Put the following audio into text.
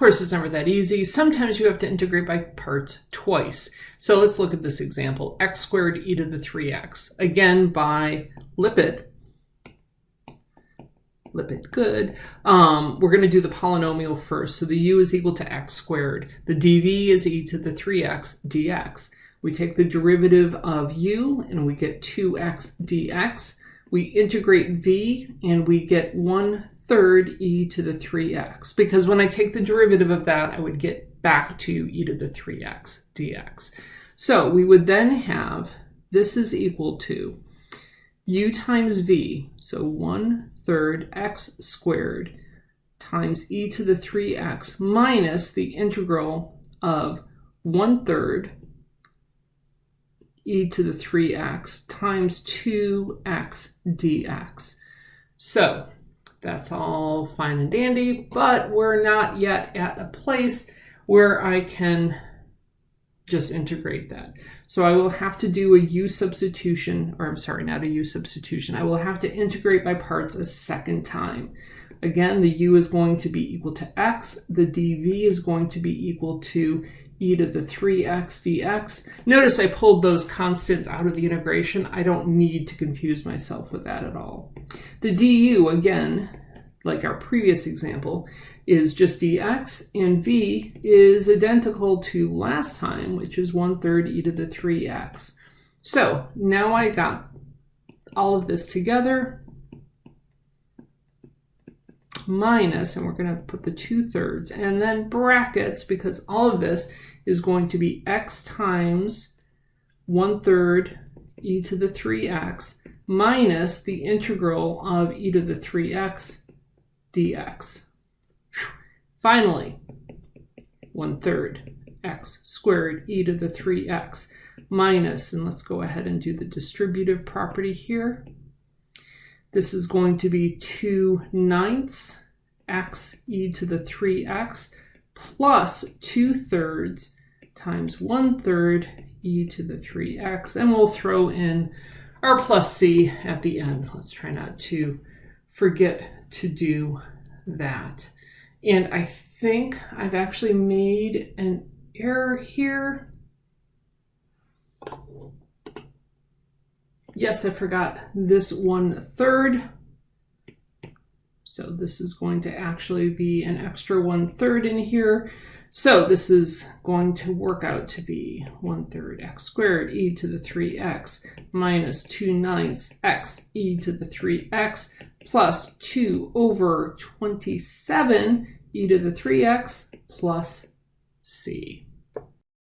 course, it's never that easy. Sometimes you have to integrate by parts twice. So let's look at this example, x squared e to the 3x. Again, by LIPET, LIPET good, um, we're going to do the polynomial first. So the u is equal to x squared. The dv is e to the 3x dx. We take the derivative of u and we get 2x dx. We integrate v and we get 1 third e to the 3x. Because when I take the derivative of that, I would get back to e to the 3x dx. So we would then have this is equal to u times v, so 1 third x squared times e to the 3x minus the integral of 1 third e to the 3x times 2x dx. So that's all fine and dandy, but we're not yet at a place where I can just integrate that. So I will have to do a u substitution, or I'm sorry, not a u substitution. I will have to integrate by parts a second time. Again, the u is going to be equal to x. The dv is going to be equal to e to the 3x dx. Notice I pulled those constants out of the integration. I don't need to confuse myself with that at all. The du, again, like our previous example, is just dx, and v is identical to last time, which is 1 third e to the 3x. So now I got all of this together, minus, and we're going to put the 2 thirds, and then brackets, because all of this is going to be x times 1 third e to the 3x minus the integral of e to the 3x dx. Finally, 1 third x squared e to the 3x minus, and let's go ahead and do the distributive property here. This is going to be 2 ninths x e to the 3x plus 2 thirds times 1 third e to the 3x, and we'll throw in our plus c at the end. Let's try not to forget to do that. And I think I've actually made an error here. Yes, I forgot this one third. So this is going to actually be an extra one third in here. So this is going to work out to be 1 third x squared e to the 3x minus 2 ninths x e to the 3x plus 2 over 27 e to the 3x plus c.